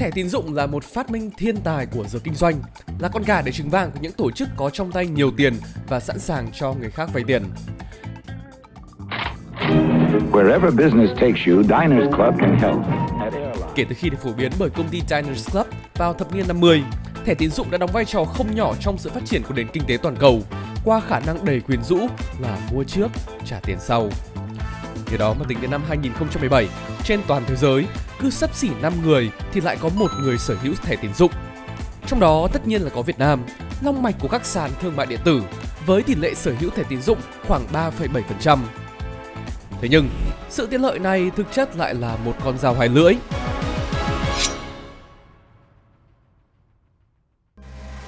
thẻ tín dụng là một phát minh thiên tài của giới kinh doanh, là con gà để trứng vàng của những tổ chức có trong tay nhiều tiền và sẵn sàng cho người khác vay tiền. Wherever business takes you, Diners Club can help. Kể từ khi được phổ biến bởi công ty Diners Club vào thập niên 50, thẻ tín dụng đã đóng vai trò không nhỏ trong sự phát triển của nền kinh tế toàn cầu qua khả năng đầy quyến rũ là mua trước, trả tiền sau. Từ đó mà tính đến năm 2017, trên toàn thế giới, cứ sắp xỉ 5 người thì lại có một người sở hữu thẻ tín dụng. Trong đó tất nhiên là có Việt Nam, long mạch của các sàn thương mại điện tử với tỷ lệ sở hữu thẻ tín dụng khoảng 3,7%. Thế nhưng, sự tiện lợi này thực chất lại là một con dao hai lưỡi.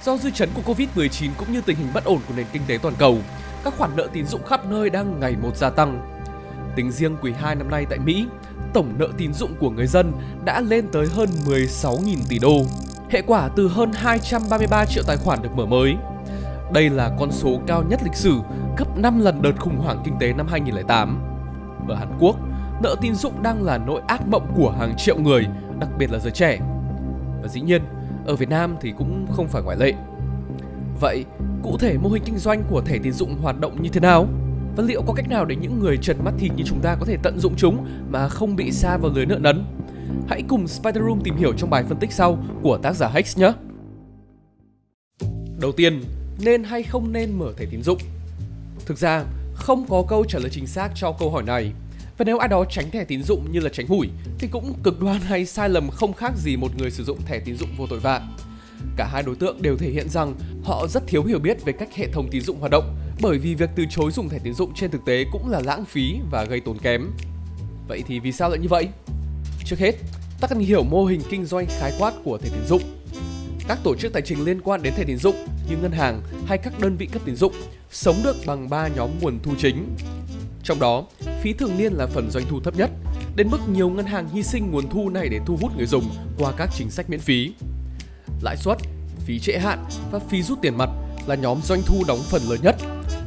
Do dư chấn của Covid-19 cũng như tình hình bất ổn của nền kinh tế toàn cầu, các khoản nợ tín dụng khắp nơi đang ngày một gia tăng. Tính riêng quý 2 năm nay tại Mỹ, tổng nợ tín dụng của người dân đã lên tới hơn 16.000 tỷ đô, hệ quả từ hơn 233 triệu tài khoản được mở mới. Đây là con số cao nhất lịch sử, gấp 5 lần đợt khủng hoảng kinh tế năm 2008. Ở Hàn Quốc, nợ tín dụng đang là nỗi ác mộng của hàng triệu người, đặc biệt là giới trẻ. Và dĩ nhiên, ở Việt Nam thì cũng không phải ngoại lệ. Vậy, cụ thể mô hình kinh doanh của thẻ tín dụng hoạt động như thế nào? Và liệu có cách nào để những người trần mắt thịt như chúng ta có thể tận dụng chúng mà không bị xa vào lưới nợ nấn? Hãy cùng Spider Room tìm hiểu trong bài phân tích sau của tác giả Hex nhé! Đầu tiên, nên hay không nên mở thẻ tín dụng? Thực ra, không có câu trả lời chính xác cho câu hỏi này. Và nếu ai đó tránh thẻ tín dụng như là tránh hủi thì cũng cực đoan hay sai lầm không khác gì một người sử dụng thẻ tín dụng vô tội vạ. Cả hai đối tượng đều thể hiện rằng họ rất thiếu hiểu biết về cách hệ thống tín dụng hoạt động bởi vì việc từ chối dùng thẻ tín dụng trên thực tế cũng là lãng phí và gây tốn kém. Vậy thì vì sao lại như vậy? Trước hết, ta cần hiểu mô hình kinh doanh khái quát của thẻ tín dụng. Các tổ chức tài chính liên quan đến thẻ tín dụng như ngân hàng hay các đơn vị cấp tín dụng sống được bằng 3 nhóm nguồn thu chính. Trong đó, phí thường niên là phần doanh thu thấp nhất, đến mức nhiều ngân hàng hy sinh nguồn thu này để thu hút người dùng qua các chính sách miễn phí. Lãi suất, phí trễ hạn và phí rút tiền mặt là nhóm doanh thu đóng phần lớn nhất.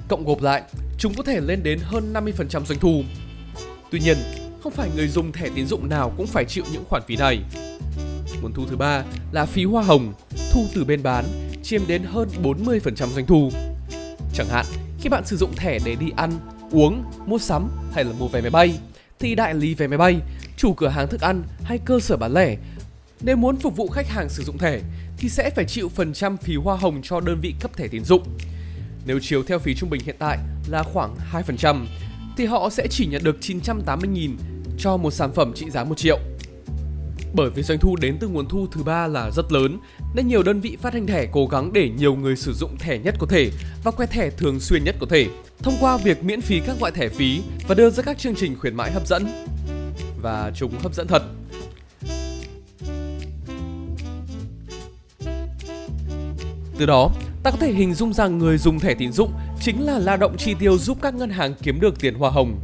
Cộng gộp lại, chúng có thể lên đến hơn 50% doanh thu. Tuy nhiên, không phải người dùng thẻ tín dụng nào cũng phải chịu những khoản phí này. Nguồn thu thứ ba là phí hoa hồng, thu từ bên bán, chiếm đến hơn 40% doanh thu. Chẳng hạn, khi bạn sử dụng thẻ để đi ăn, uống, mua sắm hay là mua vé máy bay, thì đại lý vé máy bay, chủ cửa hàng thức ăn hay cơ sở bán lẻ nếu muốn phục vụ khách hàng sử dụng thẻ thì sẽ phải chịu phần trăm phí hoa hồng cho đơn vị cấp thẻ tín dụng. Nếu chiếu theo phí trung bình hiện tại là khoảng 2% thì họ sẽ chỉ nhận được 980.000 cho một sản phẩm trị giá 1 triệu. Bởi vì doanh thu đến từ nguồn thu thứ ba là rất lớn, nên nhiều đơn vị phát hành thẻ cố gắng để nhiều người sử dụng thẻ nhất có thể và quẹt thẻ thường xuyên nhất có thể, thông qua việc miễn phí các loại thẻ phí và đưa ra các chương trình khuyến mãi hấp dẫn. Và chúng hấp dẫn thật. Từ đó, ta có thể hình dung rằng người dùng thẻ tín dụng chính là lao động chi tiêu giúp các ngân hàng kiếm được tiền hoa hồng.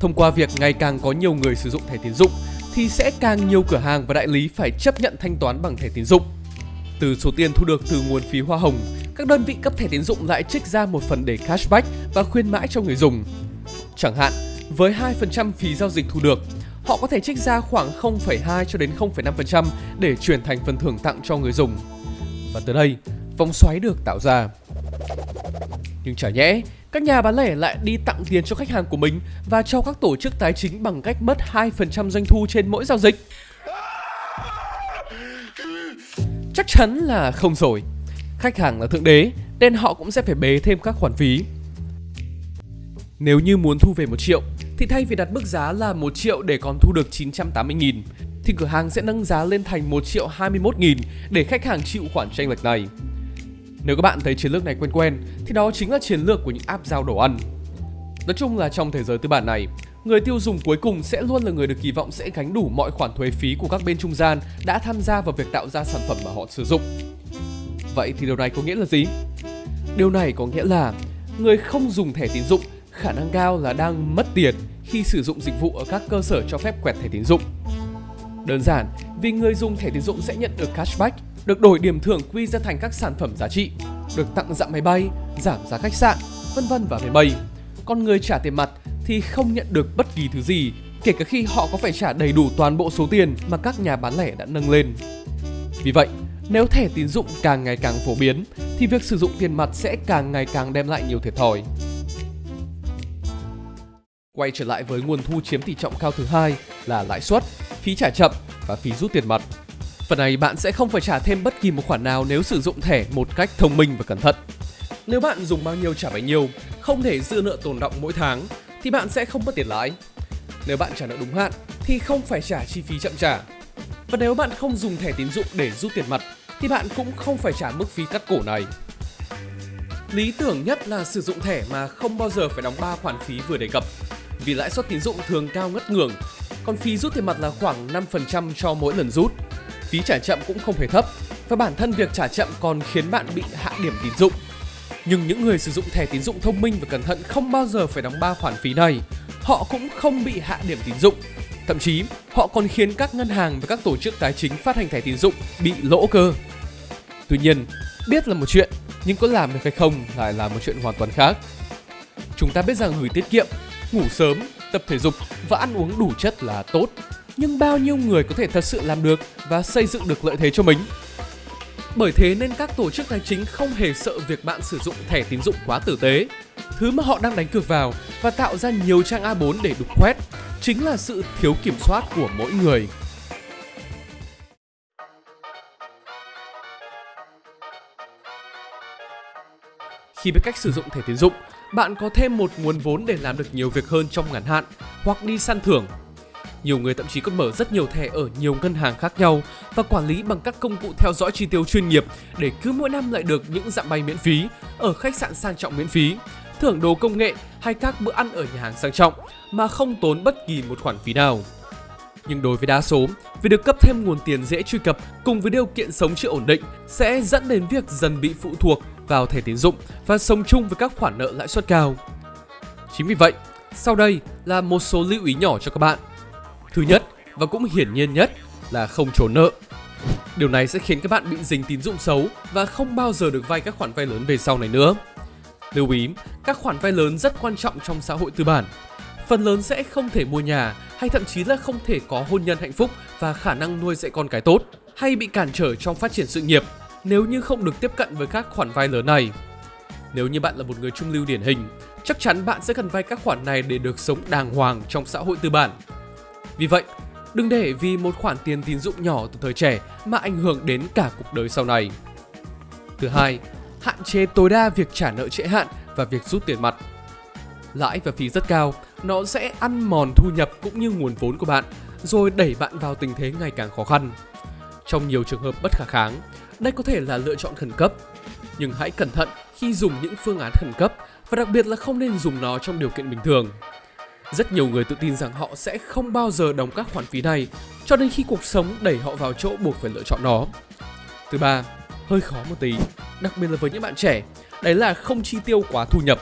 Thông qua việc ngày càng có nhiều người sử dụng thẻ tín dụng thì sẽ càng nhiều cửa hàng và đại lý phải chấp nhận thanh toán bằng thẻ tín dụng. Từ số tiền thu được từ nguồn phí hoa hồng, các đơn vị cấp thẻ tín dụng lại trích ra một phần để cashback và khuyến mãi cho người dùng. Chẳng hạn, với 2% phí giao dịch thu được, họ có thể trích ra khoảng 0,2 cho đến 0,5% để chuyển thành phần thưởng tặng cho người dùng. Và từ đây, vòng xoáy được tạo ra. Nhưng chả nhẽ, các nhà bán lẻ lại đi tặng tiền cho khách hàng của mình và cho các tổ chức tài chính bằng cách mất 2% doanh thu trên mỗi giao dịch. Chắc chắn là không rồi. Khách hàng là thượng đế, nên họ cũng sẽ phải bế thêm các khoản phí. Nếu như muốn thu về 1 triệu, thì thay vì đặt mức giá là 1 triệu để còn thu được 980 nghìn, thì cửa hàng sẽ nâng giá lên thành 1 triệu 21 nghìn để khách hàng chịu khoản tranh lệch này. Nếu các bạn thấy chiến lược này quen quen thì đó chính là chiến lược của những app giao đồ ăn. Nói chung là trong thế giới tư bản này, người tiêu dùng cuối cùng sẽ luôn là người được kỳ vọng sẽ gánh đủ mọi khoản thuế phí của các bên trung gian đã tham gia vào việc tạo ra sản phẩm mà họ sử dụng. Vậy thì điều này có nghĩa là gì? Điều này có nghĩa là người không dùng thẻ tín dụng khả năng cao là đang mất tiền khi sử dụng dịch vụ ở các cơ sở cho phép quẹt thẻ tín dụng. Đơn giản vì người dùng thẻ tín dụng sẽ nhận được cashback được đổi điểm thưởng quy ra thành các sản phẩm giá trị, được tặng dặm máy bay, giảm giá khách sạn, vân vân và về bay. Còn người trả tiền mặt thì không nhận được bất kỳ thứ gì kể cả khi họ có phải trả đầy đủ toàn bộ số tiền mà các nhà bán lẻ đã nâng lên. Vì vậy, nếu thẻ tín dụng càng ngày càng phổ biến thì việc sử dụng tiền mặt sẽ càng ngày càng đem lại nhiều thiệt thòi. Quay trở lại với nguồn thu chiếm tỷ trọng cao thứ hai là lãi suất, phí trả chậm và phí rút tiền mặt. Phần này bạn sẽ không phải trả thêm bất kỳ một khoản nào nếu sử dụng thẻ một cách thông minh và cẩn thận. Nếu bạn dùng bao nhiêu trả bấy nhiêu, không thể dư nợ tồn động mỗi tháng thì bạn sẽ không mất tiền lãi. Nếu bạn trả nợ đúng hạn thì không phải trả chi phí chậm trả. Và nếu bạn không dùng thẻ tín dụng để rút tiền mặt thì bạn cũng không phải trả mức phí cắt cổ này. Lý tưởng nhất là sử dụng thẻ mà không bao giờ phải đóng 3 khoản phí vừa đề cập. Vì lãi suất tín dụng thường cao ngất ngường, còn phí rút tiền mặt là khoảng 5% cho mỗi lần rút. Phí trả chậm cũng không hề thấp và bản thân việc trả chậm còn khiến bạn bị hạ điểm tín dụng. Nhưng những người sử dụng thẻ tín dụng thông minh và cẩn thận không bao giờ phải đóng 3 khoản phí này. Họ cũng không bị hạ điểm tín dụng. Thậm chí, họ còn khiến các ngân hàng và các tổ chức tài chính phát hành thẻ tín dụng bị lỗ cơ. Tuy nhiên, biết là một chuyện, nhưng có làm được hay không lại là một chuyện hoàn toàn khác. Chúng ta biết rằng gửi tiết kiệm, ngủ sớm, tập thể dục và ăn uống đủ chất là tốt. Nhưng bao nhiêu người có thể thật sự làm được và xây dựng được lợi thế cho mình? Bởi thế nên các tổ chức tài chính không hề sợ việc bạn sử dụng thẻ tín dụng quá tử tế. Thứ mà họ đang đánh cược vào và tạo ra nhiều trang A4 để đục khoét chính là sự thiếu kiểm soát của mỗi người. Khi biết cách sử dụng thẻ tín dụng, bạn có thêm một nguồn vốn để làm được nhiều việc hơn trong ngắn hạn hoặc đi săn thưởng. Nhiều người thậm chí còn mở rất nhiều thẻ ở nhiều ngân hàng khác nhau và quản lý bằng các công cụ theo dõi chi tiêu chuyên nghiệp để cứ mỗi năm lại được những dạng bay miễn phí ở khách sạn sang trọng miễn phí, thưởng đồ công nghệ hay các bữa ăn ở nhà hàng sang trọng mà không tốn bất kỳ một khoản phí nào. Nhưng đối với đa số, việc được cấp thêm nguồn tiền dễ truy cập cùng với điều kiện sống chưa ổn định sẽ dẫn đến việc dần bị phụ thuộc vào thẻ tín dụng và sống chung với các khoản nợ lãi suất cao. Chính vì vậy, sau đây là một số lưu ý nhỏ cho các bạn. Thứ nhất và cũng hiển nhiên nhất là không trốn nợ. Điều này sẽ khiến các bạn bị dính tín dụng xấu và không bao giờ được vay các khoản vay lớn về sau này nữa. Lưu ý, các khoản vay lớn rất quan trọng trong xã hội tư bản. Phần lớn sẽ không thể mua nhà hay thậm chí là không thể có hôn nhân hạnh phúc và khả năng nuôi dạy con cái tốt hay bị cản trở trong phát triển sự nghiệp nếu như không được tiếp cận với các khoản vay lớn này. Nếu như bạn là một người trung lưu điển hình, chắc chắn bạn sẽ cần vay các khoản này để được sống đàng hoàng trong xã hội tư bản. Vì vậy, đừng để vì một khoản tiền tín dụng nhỏ từ thời trẻ mà ảnh hưởng đến cả cuộc đời sau này. Thứ hai, hạn chế tối đa việc trả nợ trễ hạn và việc rút tiền mặt. Lãi và phí rất cao, nó sẽ ăn mòn thu nhập cũng như nguồn vốn của bạn, rồi đẩy bạn vào tình thế ngày càng khó khăn. Trong nhiều trường hợp bất khả kháng, đây có thể là lựa chọn khẩn cấp. Nhưng hãy cẩn thận khi dùng những phương án khẩn cấp và đặc biệt là không nên dùng nó trong điều kiện bình thường. Rất nhiều người tự tin rằng họ sẽ không bao giờ đóng các khoản phí này cho đến khi cuộc sống đẩy họ vào chỗ buộc phải lựa chọn nó. Thứ ba, hơi khó một tí, đặc biệt là với những bạn trẻ, đấy là không chi tiêu quá thu nhập.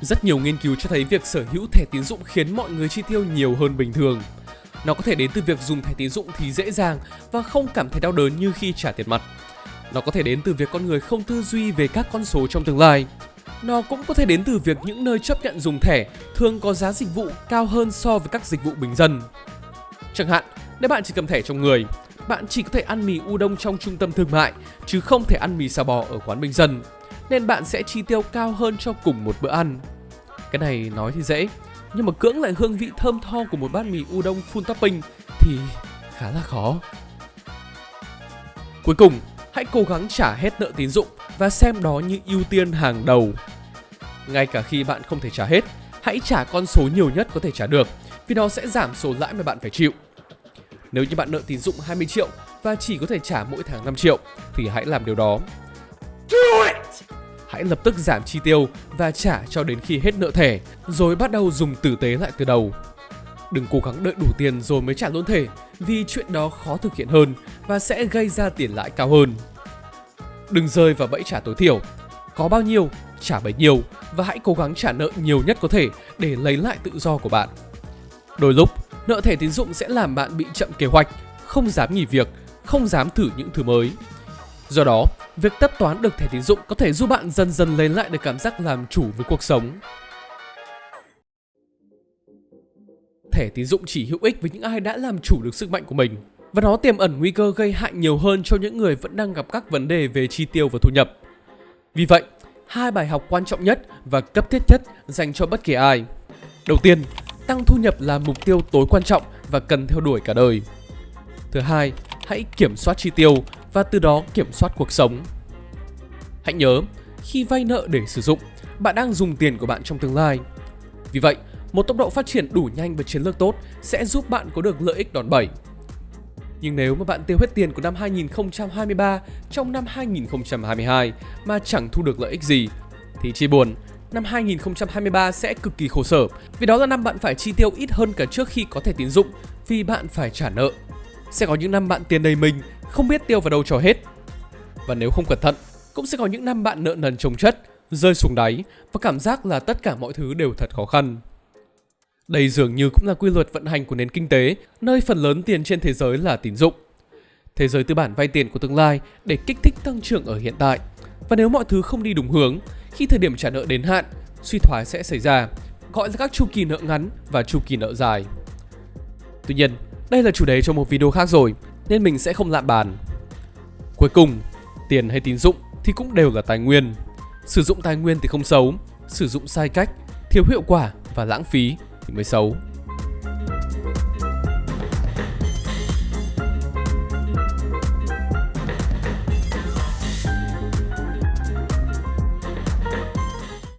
Rất nhiều nghiên cứu cho thấy việc sở hữu thẻ tín dụng khiến mọi người chi tiêu nhiều hơn bình thường. Nó có thể đến từ việc dùng thẻ tín dụng thì dễ dàng và không cảm thấy đau đớn như khi trả tiền mặt. Nó có thể đến từ việc con người không tư duy về các con số trong tương lai. Nó cũng có thể đến từ việc những nơi chấp nhận dùng thẻ thường có giá dịch vụ cao hơn so với các dịch vụ bình dân. Chẳng hạn, nếu bạn chỉ cầm thẻ trong người, bạn chỉ có thể ăn mì udon trong trung tâm thương mại, chứ không thể ăn mì xà bò ở quán bình dân, nên bạn sẽ chi tiêu cao hơn cho cùng một bữa ăn. Cái này nói thì dễ, nhưng mà cưỡng lại hương vị thơm tho của một bát mì udon full topping thì khá là khó. Cuối cùng, hãy cố gắng trả hết nợ tín dụng và xem đó như ưu tiên hàng đầu. Ngay cả khi bạn không thể trả hết, hãy trả con số nhiều nhất có thể trả được vì nó sẽ giảm số lãi mà bạn phải chịu. Nếu như bạn nợ tín dụng 20 triệu và chỉ có thể trả mỗi tháng 5 triệu thì hãy làm điều đó. Hãy lập tức giảm chi tiêu và trả cho đến khi hết nợ thẻ, rồi bắt đầu dùng tử tế lại từ đầu. Đừng cố gắng đợi đủ tiền rồi mới trả lỗ thẻ, vì chuyện đó khó thực hiện hơn và sẽ gây ra tiền lãi cao hơn. Đừng rơi vào bẫy trả tối thiểu. Có bao nhiêu, trả bấy nhiêu và hãy cố gắng trả nợ nhiều nhất có thể để lấy lại tự do của bạn. Đôi lúc, nợ thẻ tín dụng sẽ làm bạn bị chậm kế hoạch, không dám nghỉ việc, không dám thử những thứ mới. Do đó, việc tất toán được thẻ tín dụng có thể giúp bạn dần dần lấy lại được cảm giác làm chủ với cuộc sống. thẻ tín dụng chỉ hữu ích với những ai đã làm chủ được sức mạnh của mình và nó tiềm ẩn nguy cơ gây hại nhiều hơn cho những người vẫn đang gặp các vấn đề về chi tiêu và thu nhập. Vì vậy, hai bài học quan trọng nhất và cấp thiết nhất dành cho bất kỳ ai. Đầu tiên, tăng thu nhập là mục tiêu tối quan trọng và cần theo đuổi cả đời. Thứ hai, hãy kiểm soát chi tiêu và từ đó kiểm soát cuộc sống. Hãy nhớ, khi vay nợ để sử dụng, bạn đang dùng tiền của bạn trong tương lai. Vì vậy, một tốc độ phát triển đủ nhanh và chiến lược tốt sẽ giúp bạn có được lợi ích đòn bẩy. Nhưng nếu mà bạn tiêu hết tiền của năm 2023 trong năm 2022 mà chẳng thu được lợi ích gì thì chia buồn, năm 2023 sẽ cực kỳ khổ sở vì đó là năm bạn phải chi tiêu ít hơn cả trước khi có thể tín dụng vì bạn phải trả nợ. Sẽ có những năm bạn tiền đầy mình, không biết tiêu vào đâu cho hết. Và nếu không cẩn thận, cũng sẽ có những năm bạn nợ nần chồng chất, rơi xuống đáy và cảm giác là tất cả mọi thứ đều thật khó khăn. Đây dường như cũng là quy luật vận hành của nền kinh tế, nơi phần lớn tiền trên thế giới là tín dụng. Thế giới tư bản vay tiền của tương lai để kích thích tăng trưởng ở hiện tại. Và nếu mọi thứ không đi đúng hướng, khi thời điểm trả nợ đến hạn, suy thoái sẽ xảy ra, gọi là các chu kỳ nợ ngắn và chu kỳ nợ dài. Tuy nhiên, đây là chủ đề cho một video khác rồi, nên mình sẽ không lạm bàn. Cuối cùng, tiền hay tín dụng thì cũng đều là tài nguyên. Sử dụng tài nguyên thì không xấu, sử dụng sai cách, thiếu hiệu quả và lãng phí thì mới xấu.